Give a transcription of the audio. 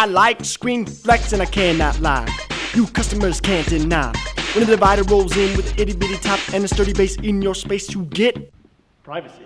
I like Screenflex and I cannot lie. You customers can't deny. When the divider rolls in with itty bitty top and a sturdy base in your space, you get privacy.